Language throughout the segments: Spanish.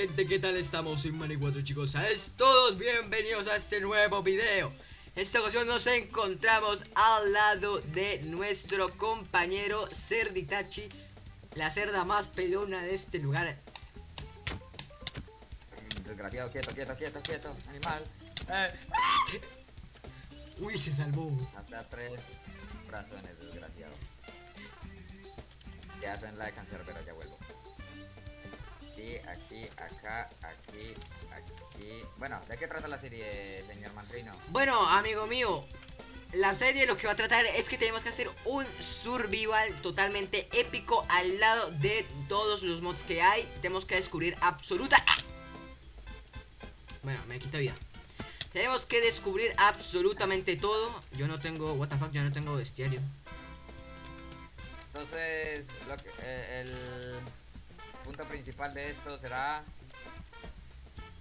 gente, ¿qué tal estamos? Soy Mani4 chicos, ¿sabes? Todos bienvenidos a este nuevo video esta ocasión nos encontramos al lado de nuestro compañero Cerditachi La cerda más pelona de este lugar Desgraciado, quieto, quieto, quieto, quieto, animal. Eh. Uy, se salvó Hasta tres razones, desgraciado. Ya hacen like and pero ya vuelvo. Aquí, aquí, acá, aquí, aquí. Bueno, ¿de qué trata la serie, señor Mantrino? Bueno, amigo mío, la serie lo que va a tratar es que tenemos que hacer un survival totalmente épico al lado de todos los mods que hay. Tenemos que descubrir absoluta... Bueno, me quita vida. Tenemos que descubrir absolutamente todo. Yo no tengo... What the fuck, yo no tengo bestiario. Entonces, lo que, eh, el punto principal de esto será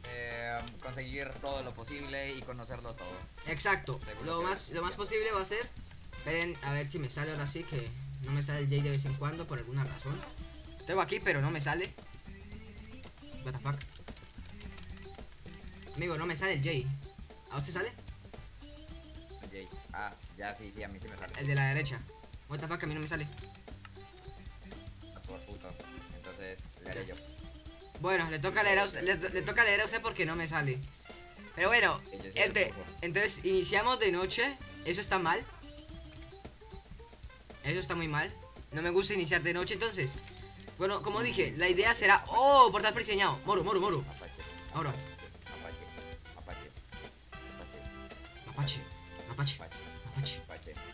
eh, conseguir todo lo posible y conocerlo todo. Exacto. Lo más, lo más posible va a ser... Esperen, a ver si me sale ahora sí, que no me sale el J de vez en cuando por alguna razón. Tengo aquí, pero no me sale. What the fuck. Amigo, no me sale el J. ¿A usted sale? Jay. Ah, ya sí, sí, a mí sí me sale. El de la derecha. What the fuck, a mí no me sale. Haré yo. Bueno, le toca leer a usted, le, le toca leer a usted porque no me sale. Pero bueno, ente- entonces iniciamos de noche. Eso está mal. Eso está muy mal. No me gusta iniciar de noche, entonces. Bueno, como dije, la idea será. ¡Oh! Portal prediseñado. Moro, moro, moro. Apache. Ahora. Apache. Apache. Apache. Apache. Apache. Apache. Apache.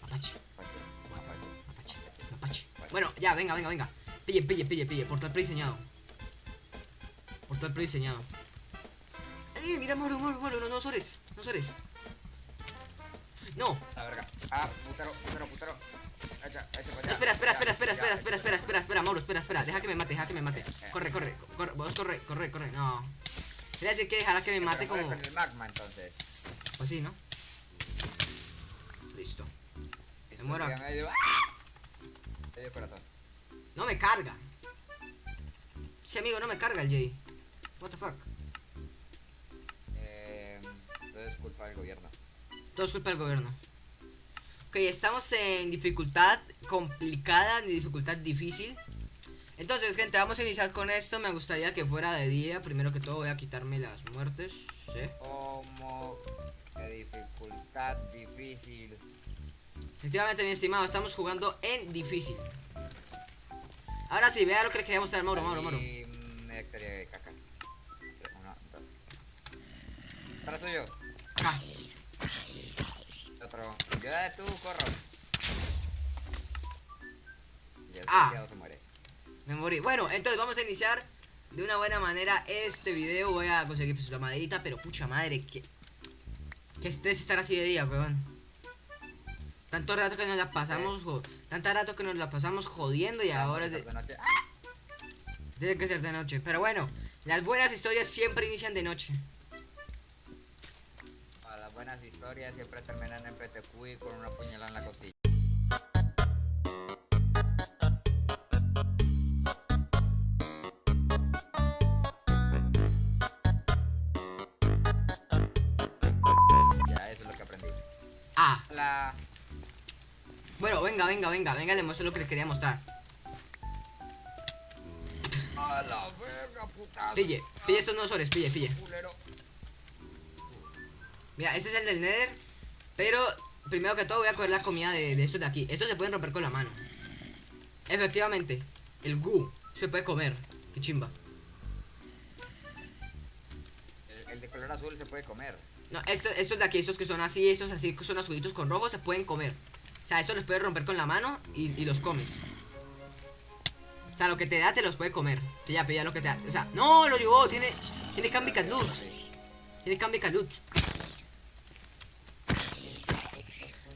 Apache. Apache. Apache. Apache. Apache. Bueno, ya, venga, venga, venga. Pille, pille, pille, pille. Portal prediseñado. Portal prediseñado. ¡Eh! Mira, moro, moro, moro. No, no sores. No sores. No. La verga. Ah, putero, putero, putero. Allá. Espera, espera, espera, espera, espera, espera, espera, espera, espera, Mauro, espera, espera, deja que me mate, deja que me mate. Corre, corre, corre, vos corre, corre, corre, no. Quiere decir que dejará que me mate como. con el magma entonces. Pues sí, ¿no? Listo. Esto muero ¡Ah! Medio corazón. No me carga. Sí, amigo, no me carga el Jay. What the fuck. Eh, es culpa del gobierno. Todo es culpa del gobierno. Ok, estamos en dificultad complicada, en dificultad difícil. Entonces, gente, vamos a iniciar con esto. Me gustaría que fuera de día. Primero que todo voy a quitarme las muertes. ¿sí? Como de dificultad difícil. Efectivamente, mi estimado, estamos jugando en difícil. Ahora sí, vea lo que le quería mostrar, Mauro, Mauro, Mauro. Mm, hectárea de caca. Uno, dos. Para suyo. Ah, Otro. Ya tú, corro. Ah. se muere. me morí. Bueno, entonces vamos a iniciar de una buena manera este video. Voy a conseguir pues, la maderita, pero pucha madre, que... Que estrés estar así de día, weón. Tanto rato que nos la pasamos, jo- tanto rato que nos la pasamos jodiendo y ahora es de- tiene que ser de noche. Pero bueno, las buenas historias siempre inician de noche. A las buenas historias siempre terminan en PTQ y con una puñalada en la costilla. Ya, eso es lo que aprendí. Ah, La... bueno, venga, venga, venga, venga, le muestro lo que le quería mostrar. A la verga, putazo. Pille, pille estos sores, pille, pille. Mira, este es el del Nether. Pero primero que todo voy a coger la comida de, de estos de aquí. Estos se pueden romper con la mano. Efectivamente, el goo se puede comer. Qué chimba. El, el de color azul se puede comer. No, este- estos de aquí, estos que son así, estos así que son azulitos con rojo, se pueden comer. O sea, estos los puedes romper con la mano y, y los comes. O sea, lo que te da te los puede comer. Pilla, pilla lo que te da. O sea, no, lo llevó, tiene. Tiene Cambi Loot. Tiene Cambi Loot.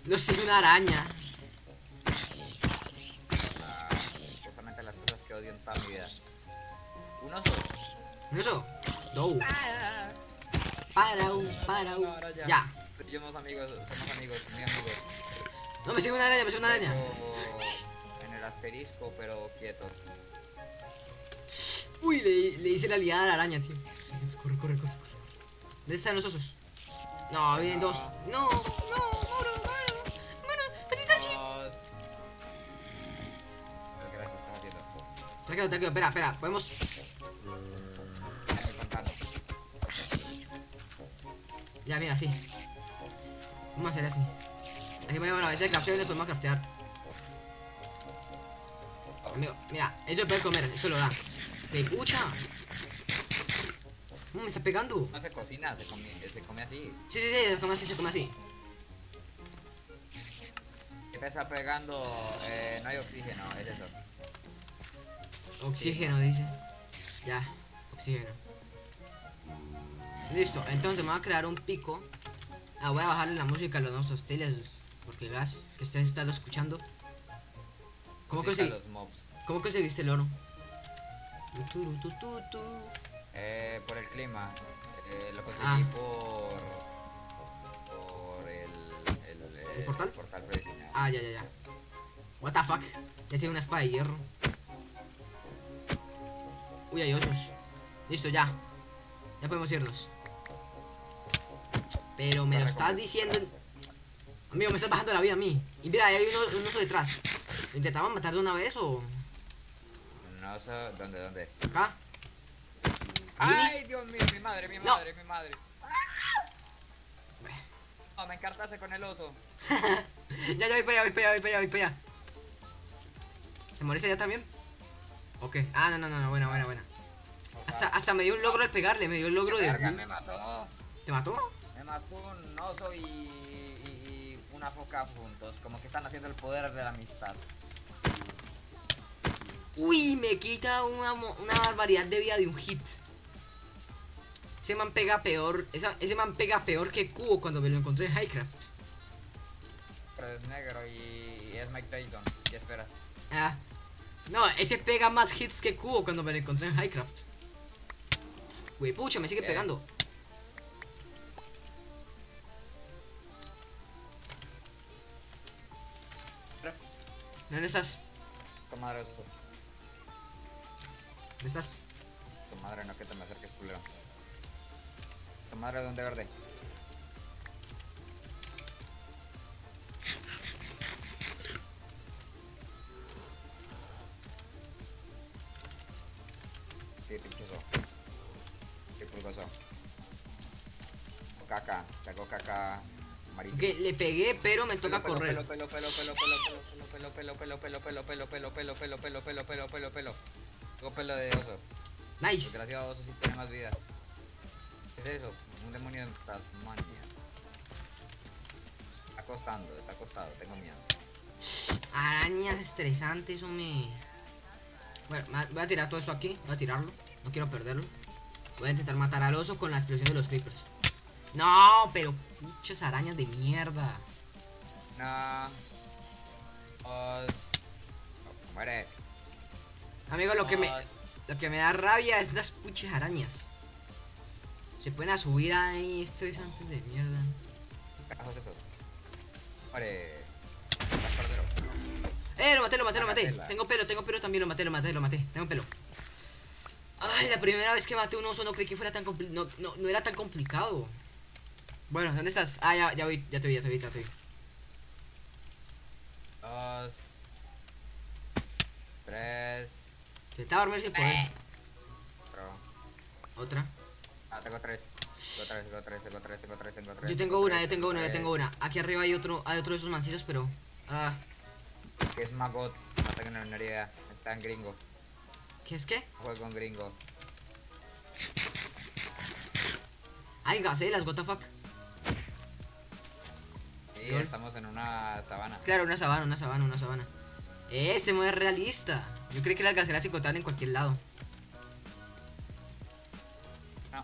No sigue una araña. Ah, justamente las cosas que odio en toda mi vida. Un oso. ¿No eso? No. Para un, para un. Ya. Ya. Pero yo somos amigos, somos amigos, muy amigos. No, me sigue una araña, me sigue una araña. En el asterisco, pero quieto. Uy, le, le hice la liada a la araña, tío. Corre, corre, corre, corre. ¿Dónde están los osos? No, vienen dos. No, no, moro, moro, moro, Peritachi. Dos. ¿Qué gracias estás haciendo? Tranquilo, tranquilo, espera, espera. Podemos. Ya, mira, así. Vamos a hacer así. Aquí podemos a veces craftear y nos podemos craftear. Amigo, mira, eso se puede comer, eso lo da. ¿Te escucha? ¿Cómo me está pegando? No se cocina, se come, se come así. Sí, sí, sí, se come así, se come así. ¿Qué te está pegando? Eh, no hay oxígeno, es eso. Oxígeno, dice. Ya, oxígeno. Listo, entonces me voy a crear un pico. Ah, voy a bajarle la música a los nuevos hostiles. Porque gas, que ustedes están escuchando. ¿Cómo Musica consegui- los mobs. ¿Cómo conseguiste el oro? Tu, tu, tu, tu, tu. Eh, por el clima. Eh, lo conseguí Ah. por. Por el. El, ¿El portal? Ah, ya, ya, ya. What the fuck? Ya tiene una espada de hierro. Uy, hay osos. Listo, ya. Ya podemos irnos. Pero me lo estás diciendo. Amigo, me estás bajando la vida a mí. Y mira, ahí hay un oso detrás. ¿Lo intentaban matar de una vez o.? No sé. ¿Dónde, dónde? acá? ¡Ay, Dios mío! Mi madre, mi No. madre, mi madre. No, me encartaste con el oso. ya, ya voy para allá, voy para allá, voy para allá, voy para allá. ¿Te moriste ya también? Ok. Ah, no, no, no, no, buena, buena, buena. Hasta, hasta me dio un logro al pegarle, me dio el logro de. Me mató. ¿Te mató? Me mató un oso y, y, y una foca juntos. Como que están haciendo el poder de la amistad. Uy, me quita una, una barbaridad de vida de un hit. Ese man pega peor. esa- ese man pega peor que Cubo cuando me lo encontré en Highcraft. Pero es negro y, y es Mike Tyson. ¿Qué esperas? Ah. No, ese pega más hits que Cubo cuando me lo encontré en Highcraft. Güey, pucha, me sigue Bien. pegando. ¿Dónde estás? Tu madre, oso. ¿Dónde estás? Tu madre, no que te me acerques, culero. Tu madre, ¿dónde verde? Qué pinchoso. Qué pulgoso. Caca, sacó caca Que le pegué, pero me toca Pelo, correr. Pelo, pelo, pelo, pelo, pelo, pelo, pelo, pelo, pelo, pelo, pelo, pelo, pelo, pelo, pelo, pelo, pelo, pelo, pelo. Tengo pelo de oso. Nice. Desgraciado oso sí tiene más vida. ¿Qué es eso? Un demonio de Tasmania. Está costando, está acostado, tengo miedo. Arañas estresantes, hombre. Bueno, voy a tirar todo esto aquí. Voy a tirarlo. No quiero perderlo. Voy a intentar matar al oso con la explosión de los creepers. No, pero muchas arañas de mierda. No. Muere. Amigo, lo que me, lo que me da rabia es las puches arañas. Se pueden a subir ahí estresantes de mierda. Carajo es eso. Muere. Eh, lo maté, lo maté, lo maté. Tengo pelo, tengo pelo también, lo maté, lo maté, lo maté. Tengo pelo. Ay, la primera vez que maté un oso no creí que fuera tan complicado. No, no, no era tan complicado. Bueno, ¿dónde estás? Ah, ya, ya vi, ya te vi, ya te vi, ya te vi. Dos. Tres. Intentaba dormir sin poder. Cuatro. Otra. Ah, tengo tres. Tengo tres, tengo tres, tengo tres, tengo tres, tengo tres. Yo tengo una, yo tengo una, yo tengo una. Aquí arriba hay otro, hay otro de esos mancillos, pero. Ah, Que es Magot. No tengo ni una idea. Está en gringo. ¿qué es qué? Juego en gringo. Ay, gacelas, what the fuck. Sí, estamos en una sabana. Claro, una sabana, una sabana, una sabana. Ese modo es realista. Yo creí que las gacelas se encontraban en cualquier lado. No.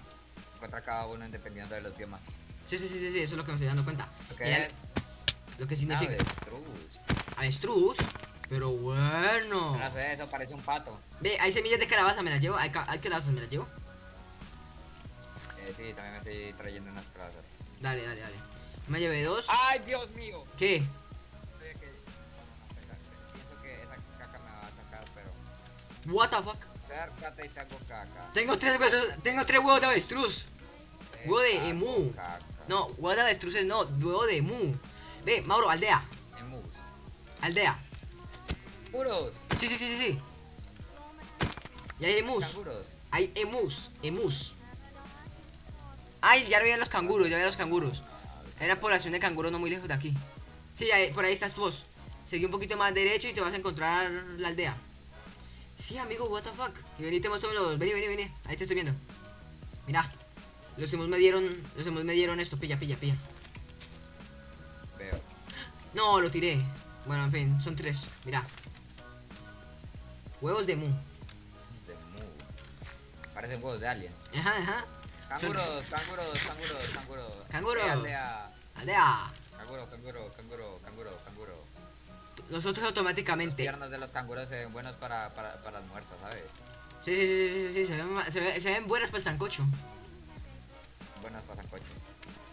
Encuentra cada uno dependiendo de los biomas. Sí, sí, sí, sí, eso es lo que me estoy dando cuenta. ¿Lo que Y al- es? Lo que significa Avestruz. avestruz. Pero bueno. No sé, eso parece un pato. Ve, hay semillas de calabaza, me las llevo. Hay, hay calabazas, me las llevo. Eh, sí, también me estoy trayendo unas plazas. Dale, dale, dale. Me llevé dos. ¡Ay, Dios mío! ¿Qué? What the fuck? Acércate y te hago caca. Tengo tres huesos, tengo tres huevos de avestruz. Te Huevo de emu. caca. No, huevos de avestruces no, huevo de mu. Ve, Mauro, aldea, Emus. aldea. Puros. Sí, sí, sí, sí, sí. Y hay emus. Canguros. Hay emus, emus. Ay, ya veían los canguros, ya veían los canguros. Hay una población de canguros no muy lejos de aquí. Sí, ahí- por ahí estás vos. Seguí un poquito más derecho y te vas a encontrar la aldea. Sí, amigo, what the fuck. Y vení, te muestro los. Vení, vení, vení. Ahí te estoy viendo. Mira. Los hemos me dieron. Los hemos me dieron esto. Pilla, pilla, pilla. Veo. No, lo tiré. Bueno, en fin, son tres. Mira. Huevos de mu. De mu. Parecen huevos de alien. Ajá, ajá. Canguros, canguros, canguros, canguros. Canguro. Eh, aldea. Aldea. Canguro, canguro, canguro, canguro, canguro. Nosotros automáticamente. piernas de los canguros se ven buenos para, para, para las muertas, ¿sabes? Sí, sí, sí, sí, sí, se ven, se, ve- se ven buenas para el sancocho. Buenas para sancocho.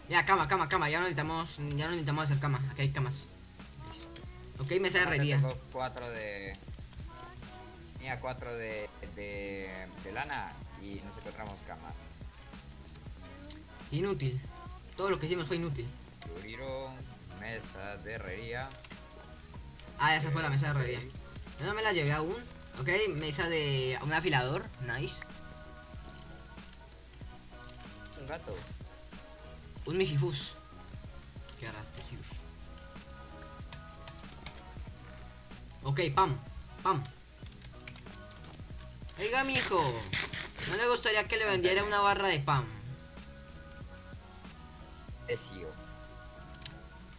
Ya, cama, cama, cama, ya no necesitamos, ya no necesitamos hacer cama, aquí hay camas. Ok, mesa de herrería. Tengo cuatro de... Mira, cuatro de, de, de lana y nos encontramos camas. Inútil. Todo lo que hicimos fue inútil. Turiro, mesa de herrería. Ah, esa fue la mesa de herrería. Yo no me la llevé aún. Ok, mesa de un afilador, nice. Un gato. Un misifus. Qué arrastre, Ok, pam, pam. Oiga, mijo. ¿No le gustaría que le vendiera una barra de pan?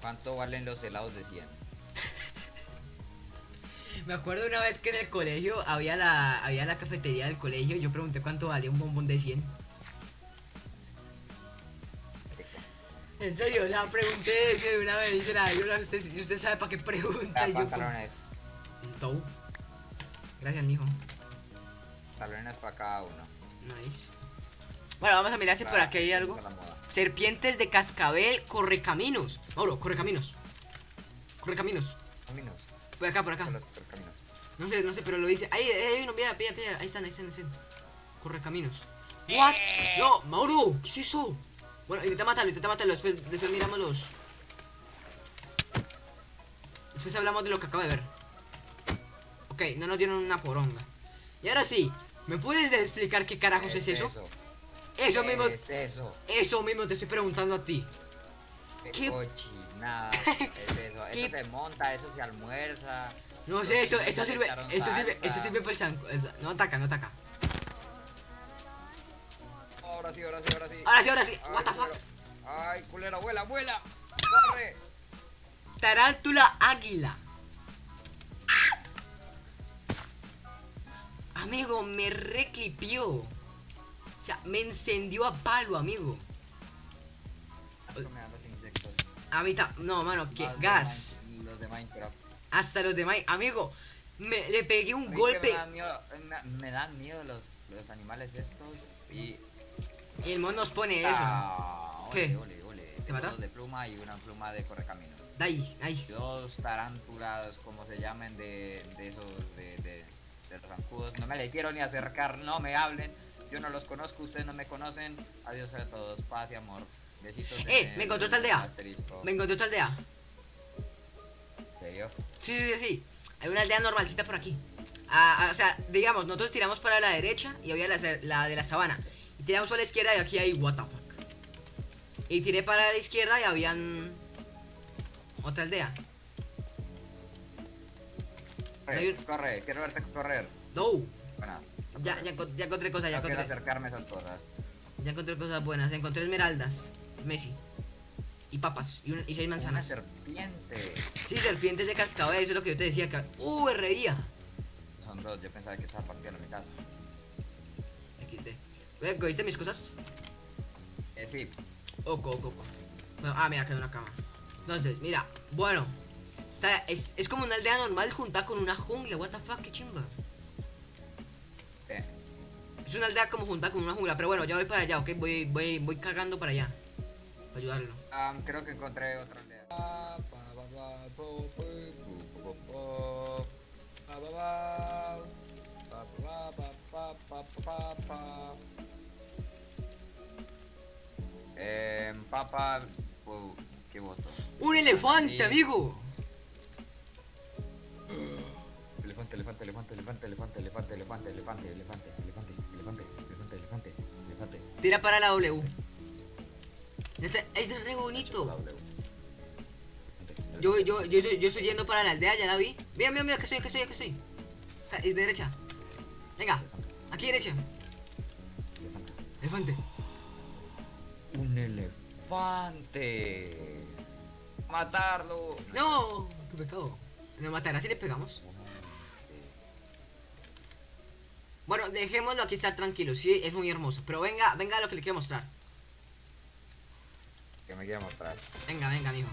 ¿Cuánto valen los helados de 100? Me acuerdo una vez que en el colegio había la, había la cafetería del colegio y yo pregunté cuánto valía un bombón de 100. En serio, la pregunté de una vez y dice, "Ay, yo, usted, usted sabe para qué pregunta. Y yo, pantalones. Un tou. Gracias, mijo. Pantalones para cada uno. Nice. Bueno, vamos a mirar si por aquí hay algo. Serpientes de cascabel, correcaminos. Mauro, correcaminos. Correcaminos. Caminos. Por acá, por acá. Caminos. No sé, no sé, pero lo dice. Ahí, ahí hay uno, mira, mira, mira. Ahí están, ahí están, ahí están. Correcaminos. ¿What? No, Mauro, ¿qué es eso? Bueno, intenta matarlo, intenta matarlo. Después, después miramos los. Después hablamos de lo que acabo de ver. Ok, no nos dieron una poronga. Y ahora sí, ¿me puedes explicar qué carajos es, eso? Eso, Eso mismo, es eso. eso mismo te estoy preguntando a ti. Qué ¿Qué? cochinada es eso. ¿Qué? Eso se monta, eso se almuerza. No sé, chinos le sirve, esto sirve, esto sirve para el chanco. No ataca, no ataca. Ahora sí, ahora sí, ahora sí. Ahora sí, ahora sí. Ay, What the fuck. Ay, culero, vuela, vuela. Corre. Tarántula águila. Amigo, me reclipió. O sea, me encendió a palo, amigo. A mí No, mano, que de gas. Los de Minecraft. Hasta los demás. Amigo, me, le pegué un golpe. Me dan miedo, me, me dan miedo los, los animales estos. Y. Y el mon nos pone eso. Ah, ¿Qué? Ole, ole, ole. ¿Te mata? Dos de pluma y una pluma de nice. Dos tarántulas, como se llamen, de, de esos, de, de, de los zancudos. No me le quiero ni acercar, no me hablen. Yo no los conozco, ustedes no me conocen. Adiós a todos, paz y amor. Besitos. Eh, me encontré otra aldea. asterisco. Me encontré otra aldea. ¿En serio? Sí, sí, sí, sí. Hay una aldea normalcita por aquí. Ah, ah, o sea, digamos, nosotros tiramos para la derecha y había la, la de la sabana. Y tiramos para la izquierda y aquí hay what the fuck. Y tiré para la izquierda y habían otra aldea. Corre, corre, quiero verte correr. No. Bueno, Ya, ya, encont- ya encontré cosas, ya no encontré. acercarme a esas cosas. Ya encontré cosas buenas. Encontré esmeraldas, Messi. Y papas. Y, un- y seis Una manzanas. serpiente. Sí, serpientes de cascabel, eso es lo que yo te decía. Que... Uh, herrería. Son dos, yo pensaba que estaba partido a la mitad. XD. ¿Cogiste mis cosas? Eh, sí, Oco, oco, oco. Bueno, ah, mira, quedó una cama. Entonces, mira, bueno. Está, es, es como una aldea normal juntada con una jungla. What the fuck, qué chimba. Eh. Es una aldea como juntada con una jungla. Pero bueno, ya voy para allá, ok. Voy, voy, voy cagando para allá. Para ayudarlo. Am, creo que encontré otra aldea. Eh, papa, oh, ¿qué voto? ¡Un elefante, Sí. amigo! Elefante, elefante, elefante, elefante, elefante, elefante, elefante, elefante, elefante, elefante. Tira para la W. Este- Es re bonito. Yo, yo, yo, estoy- yo estoy yendo para la aldea, ya la vi. Mira, mira, mira, que estoy, que estoy, que. Está- Es derecha. Venga, aquí derecha. Elefante. Un elefante. Matarlo. No, qué pecado. Nos matará si le pegamos. Bueno, dejémoslo aquí estar tranquilo. Sí, es muy hermoso. Pero venga, venga lo que le quiero mostrar. Que me quiere mostrar. Venga, venga, mijo.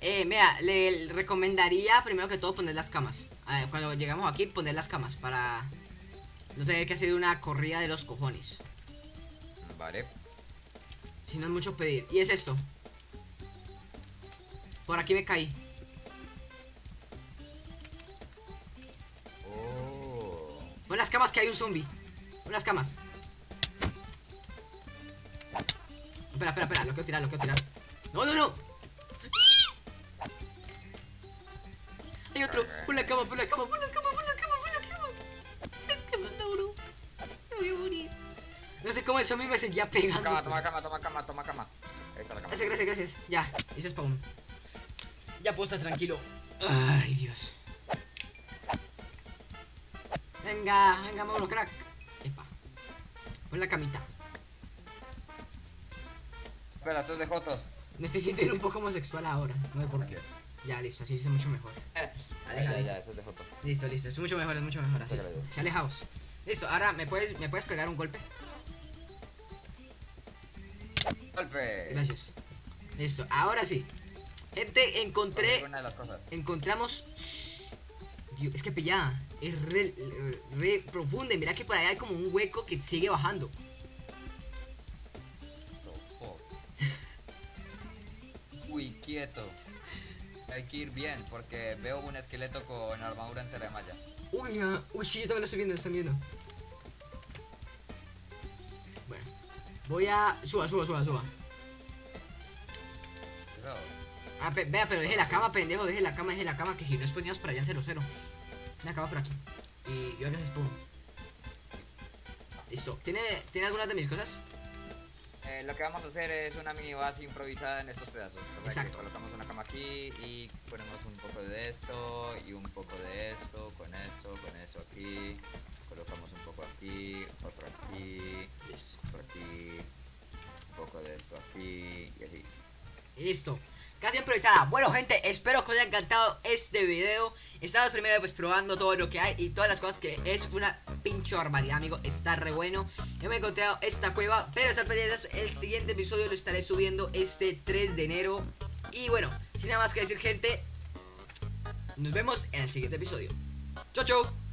Eh, mira, le recomendaría primero que todo poner las camas. A ver, cuando llegamos aquí, poner las camas para no tener que hacer una corrida de los cojones. Vale. Si no es mucho pedir. Y es esto. Por aquí me caí. Las camas que hay un zombie. Pon las camas. Espera, espera, espera. Lo quiero tirar, lo quiero tirar. No, no, no. Hay otro. Pon la cama, pon la cama, pon la cama, pon la cama, pon la cama. Es que me adoro. Me voy a morir. No sé cómo el zombie me seguía pegando. Cama, toma cama, toma cama, toma cama. Ahí está la cama. Gracias, gracias, gracias. Ya, hice spawn. Ya puedo estar tranquilo. Ay, Dios. Venga, venga, mono, crack. Epa. Pon la camita. Espera, estos de Jotos. Me estoy sintiendo un poco homosexual ahora. No sé por qué. Ya, listo, así es mucho mejor. Aleja, ya, ya, de Jotos. Listo, listo, es mucho mejor, es mucho mejor así. Se alejaos. Listo, ahora me puedes, me puedes pegar un golpe. Golpe. Gracias. Listo, ahora sí. Gente, encontré Una de las cosas. encontramos. Dios, es que pilla, es re, re profunda. y Mira que por allá hay como un hueco que sigue bajando. Uy, quieto. Hay que ir bien porque veo un esqueleto con armadura entera de malla. Uy, ah, uy, sí, yo también lo estoy viendo, lo estoy viendo. Bueno, voy a. Suba, suba, suba, suba. Ah, pe- vea, pero deje la cama, pendejo, deje la cama, deje la cama, que si no es poníamos para allá 0 0 La cama por aquí. Y yo haga spawn. Listo. ¿Tiene, ¿Tiene algunas de mis cosas? Eh, lo que vamos a hacer es una mini base improvisada en estos pedazos. Exacto. colocamos una cama aquí y ponemos un poco de esto y un poco de esto, con esto, con esto aquí. Colocamos un poco aquí, otro aquí, Listo. otro aquí, un poco de esto aquí y así. Listo. Casi improvisada. Bueno, gente, espero que os haya encantado este video. Estamos primero pues probando todo lo que hay y todas las cosas que es una pinche barbaridad, amigo. Está re bueno. Yo me he encontrado esta cueva, pero estar pendientes. El siguiente episodio lo estaré subiendo este 3 de enero. Y bueno, sin nada más que decir, gente, nos vemos en el siguiente episodio. Chau, chau.